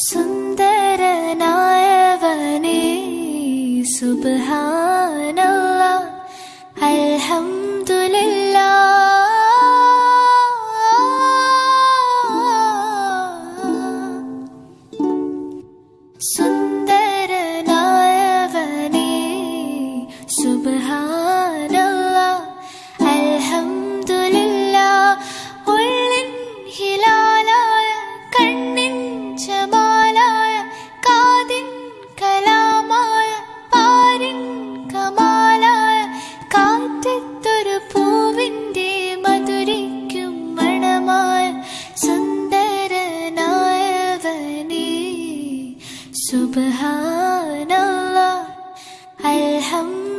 சுந்தர நாயவனே சுபஹானல்லா அல்ஹம்துலில்லா சுந்தர நாயவனே சுபஹான் Subhanallah Alhamdulillah